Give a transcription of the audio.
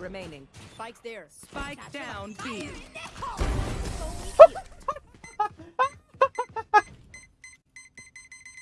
remaining. Spike's there. Spike down B.